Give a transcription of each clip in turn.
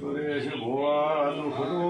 सुरेशभुवानुखलो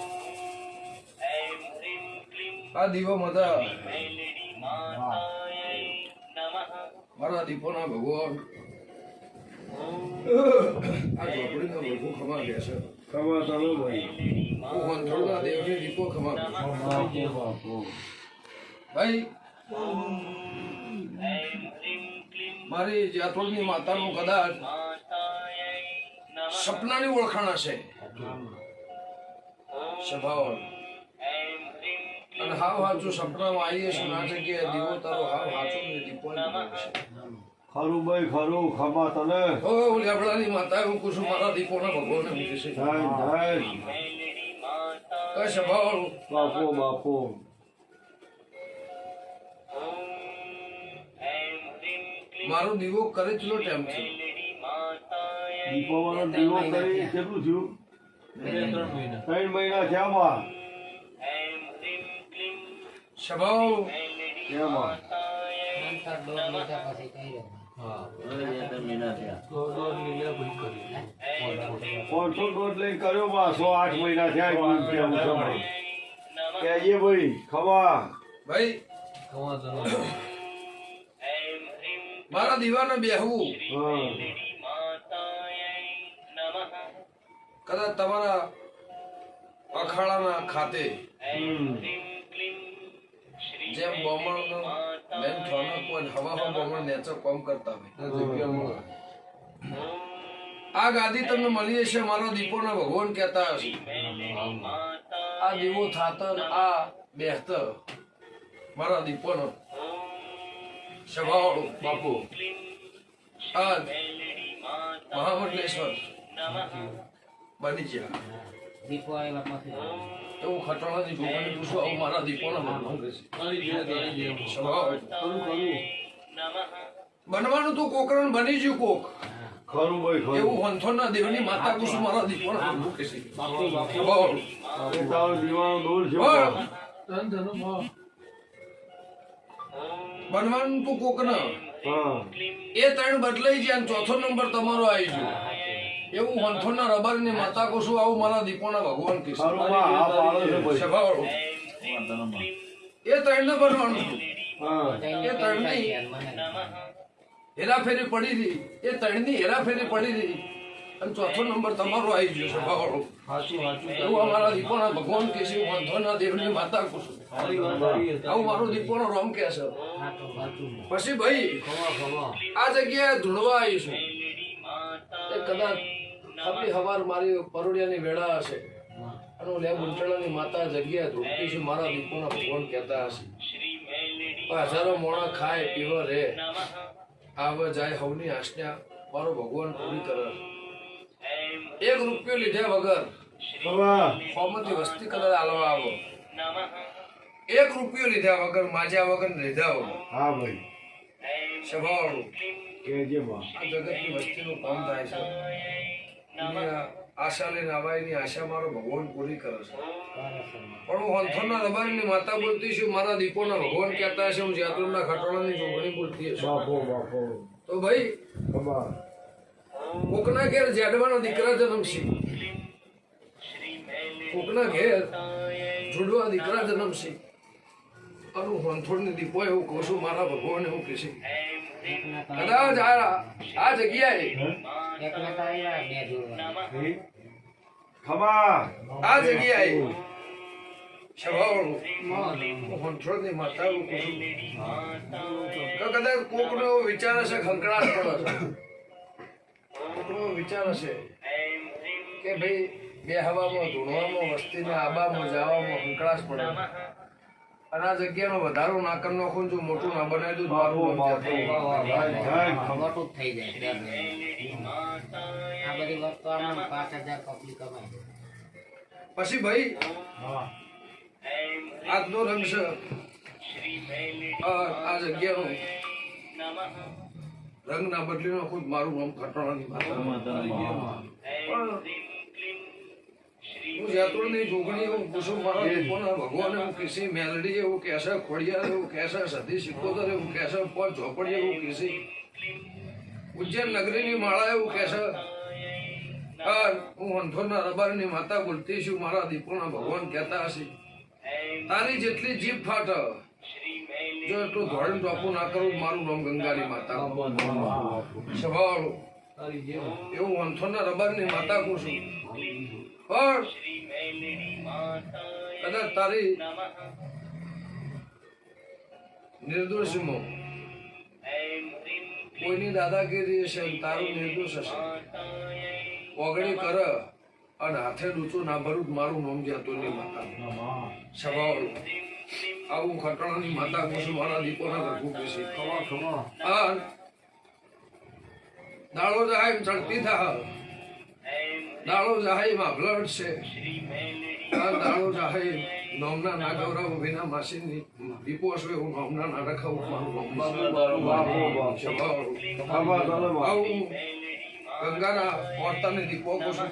આ દીવો માતા. મારા દીપોના ભગવાન. આ ઝોપડીનો ભગવો ખમા ગયા છે. ખમા તમે ભાઈ. હું વંથોડના દેવને દીપો ખમા ભાઈ મારી જાતોડની માતાનું કદાચ સપનાની ઓળખાણ હશે. સ્વભાવ અને હાવ હાચું સપનામાં આવીએ છીએ ના જગ્યાએ દીવો તારો હાવ હાચું ને દીપો ખરું ભાઈ ખરું ખમા તને. ઓ લેબડાની માતા હું કુશું મારા દીપોના ભગવાનને મૂકે છે. જય જય. કશ ભાવ બાપો બાપો. મારો દીવો કરે ચલો ટાઈમ છે. દીપાવળનો દીવો કરી કેટલું થયું? ત્રણ મહિના. થયા ખમા ભાઈ મારા દીવાને બેહવું. કદાચ તમારા અખાડાના ખાતે. જેમ બોમણનો બેન થોનો કોઈ હવા હવા બોમણ નેચર કોમ કરતા હોય. આ ગાદી તમને મળી જશે મારો દીપોના ભગવાન કહેતા હશે. આ દીવો થાતર આ બેહતર મારા દીપોનો સ્વભાવ બાપુ. આ મહામંડલેશ્વર. બની ગયા. દીપો આવ્યા પાસે એવું ખટોણાથી જોવાની પૂછું આવું મારા કહેશે સ્વભાવ બનવાનું તું કોકરણ બની જ્યું કોક. ખરું ભાઈ ખરું. એવું વંથોના દેવની માતા કુસુમ મારા દીપોના ભગવાન કહેશે સ્વભાવ એ તારો દીવાનો દૂર છે. બોલ. બનવાનું તું કોક ન એ ત્રણ બદલાઈ જાય ચોથો નંબર તમારો આવી ગયો. એવું વંથોના રબરની માતા કોશું આવું મારા દીપોના ભગવાન છે એ ત્રણ ને ભરવાનું એ ત્રણની હેરાફેરી પડી હતી એ ત્રણની હેરાફેરી પડી હતી અને ચોથો નંબર તમારો આવી ગયો છે ભાવડો એવું અમારા દીપોના ભગવાન કે છે. વાંધોના દેવની માતા કુશું આવું મારો દીપોનો રોમ કે છે. પછી ભાઈ આ જગ્યાએ ધૂળવા આવીશું. એ કદાચ આપણી હવાર મારી પરોડિયાની વેળા હશે. અને ઉંટણાની માતા જગ્યા ધૂળતી છું મારા દીપોના ભગવાન કહેતા હશે? હજારો મોણા ખાય પીવો રે. આવ જાય હવની આજ્ઞા મારો ભગવાન પૂરી કરે. એક રૂપિયો લીધા વગર ફોર્મથી વસ્તી કલર આલવા આવો. એક રૂપિયો લીધા વગર માજ્યા વગર લીધા વગર હા ભાઈ. બા. જગતની વસ્તીનું કામ થાય છે. આશા લઈને આવાયની આશા મારો ભગવાન પૂરી કરે છે. પણ હું અંથોના રબારીની માતા બોલતી છું મારા દીપોના ભગવાન કહેતા હશે હું જાતુરના ખટોળાની જોગણી બોલતી તો ભાઈ કોકના ઘેર જેડવાનો દીકરા જન્મશે કોકના ઘેર જુડવા દીકરા જન્મશે અને હું હંથોડની દીપો એવું કહું છું મારા ભગવાન એવું કહેશે કદાચ આ જગ્યાએ આ જગ્યાએ માતા તો કદાચ કોકનો વિચાર હશે ખંકડાટ પડે છે. કોકનો વિચાર હશે કે ભાઈ બે હવામાં ધૂણવામાં વસ્તીને આબામાં જવામાં ખંકડાશ પડે અને આ જગ્યાનો વધારો ના કરી નાખું જો મોટું ના બનાવી દઉં તો થઈ જાય. વસ્તુ આમાં પાંચ હજાર પબ્લિક કમાય પછી ભાઈ? આજનો રંગ છે. આ જગ્યાનો. રંગ ના બદલી નો ખુદ મારું નામ પણ હું જાતુરની જોગણી એવું પૂછું મારા દીપોના ભગવાન એવું કહેશે? મેલડી એવું કહેશે ખોડિયાર એવું કહેશે સતી સિકોતર એવું કહેશે પાંચ ઝોપડી એવું કહેશે. ઉજ્જૈન નગરીની માળા એવું કહેશે. હા અંથોરના રબારની માતા બોલતી છું, મારા દીપોના ભગવાન કહેતા હશે. તારી જેટલી જીભ ફાટ, જો એટલું ધોરણ ટોપું ના કરું, મારું નામ ગંગાની માતા. સ્વભાવ એવું અંથોના રબારની માતા કહું છું. પણ કદાચ તારી નિર્દોષમાં કોઈની દાદાગીરી હશે તારું નિર્દોષ હશે. ઓગણી કર અને હાથે ડૂચું ના ભરું મારું નામ જાતું નહીં માતા. સ્વભાવવાળું આવું ખટણાની માતા કુશું મારા દીપોના ઘરકું કહેશે ખબર ખબર આ દાડો જાય એમ ચડતી થા દાળો જાય માં બ્લડ છે. આ દાડો જાય નોમના ના ગૌરવ વિના માસીની દીપો છે હું નોમના ના રખાવું મારું નોમ બાપો બાપો સ્વભાવવાળું. ખબર ચલો બા આવું ગંગાના પોતાની દીપો કુસુમ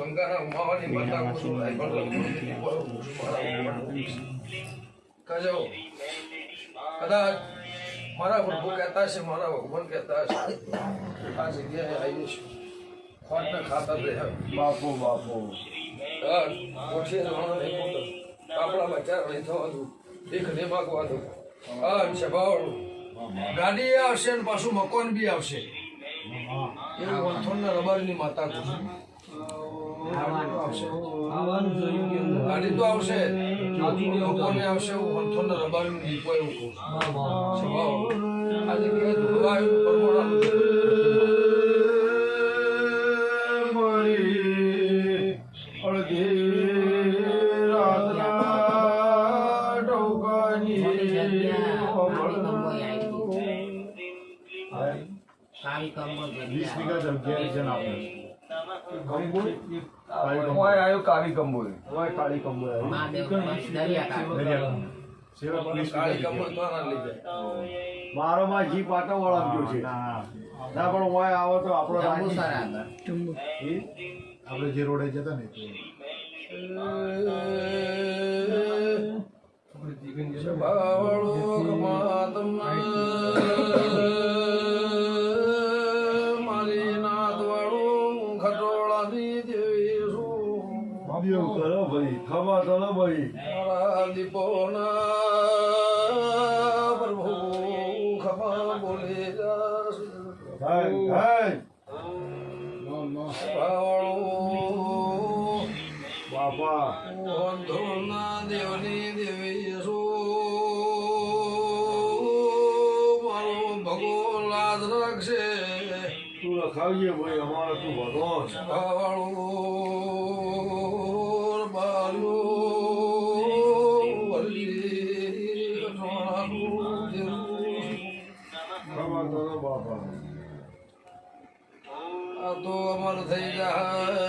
ગંગાના માવાની માતા મારા કજો કદાચ મારા પ્રભુ કહેતા છે મારા ભગવાન કહેતા છે આ જગ્યાએ આવી છું ખોટને ખાતર રહે બાપો બાપો. ઓછી જવાનો નહીં પોતો આપણા બચાર નહીં થવા દઉં ભીખ નહીં માગવા દઉં છે ભાવડું ગાડી આવશે ને પાછું મકાન બી આવશે. એવું વંથોડના રબારીની માતા આવશે. ગાડી તો આવશે. લોકોને આવશે એવું વંથોડના રબારીની દીપો એવું કહું છું. સ્વભાવ. આ જગ્યાએ ધોવા આવ્યું પરમોડાનું છે. મારી વીસ વીઘા જગ્યા છે ને આપણે આયો કાળી કંબોલ ઓય કાળી કંબોલ સેવા પોલીસ કાળી કમળ તો ના લઈ જાય મારો માં જી પાટો વળાવ્યો છે. ના પણ ઓય આવો તો આપણો રાજી. આપણે જે રોડે જતા ને બાપા દેવની દેવી છું મારો ભગો રાખશે તું રખાવીએ ભાઈ અમારે તું ભગવાન ભાવાળું બાલો બાપા આ તો અમારું થઈ જાય.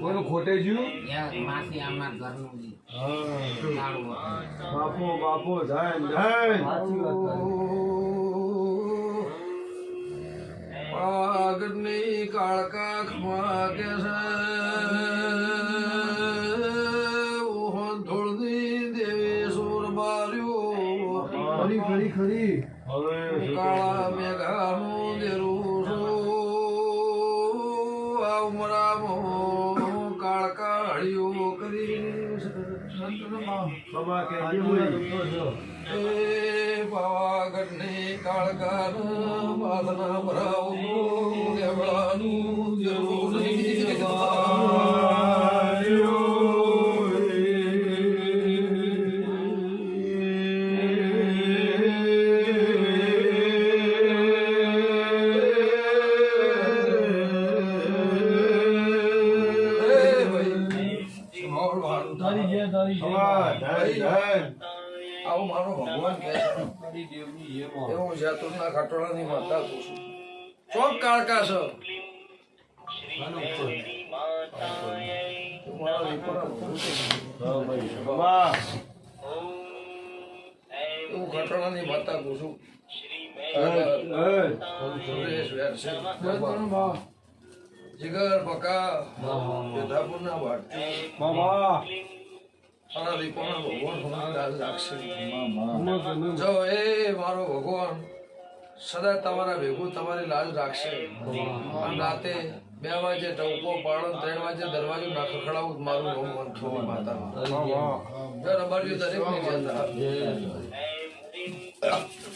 કોઈનું ખોટે જ્યું? યાર, માસી અમાર ઘરનું. બાપુ બાપુ ધન ધન પાગની કાળકા ખમા કે ઓહન ધૂળની દેવી સુર બાર્યો. ખરી ખરી ખરી. કાળા મેઘાનું દેરું સો આ ઉમરામાં કાળકા હળિયો કરી બાબા કે એ પાવાગઢની કાળકાર પાસના ભરાવું દેવળાનું જરૂર ખમા ધન ધન આવું મારો ભગવાન કહે છે ખટોળાની માતા. પૂછું ચોક કાળકા છો. છે. હા ખટોળાની માતા વેરસે બાબા. જીગર બકા બેધાપુરના વાટકી ખમા મારા દીકરાના ભગવાન લાજ રાખશે જો એ મારો ભગવાન સદા તમારા ભેગું તમારી લાજ રાખશે રાતે બે વાગે ટવકો પાડો ત્રણ વાગે દરવાજો ના ખખડાવું મારું નામ થોડું માતા જો દરેકની જતા માતા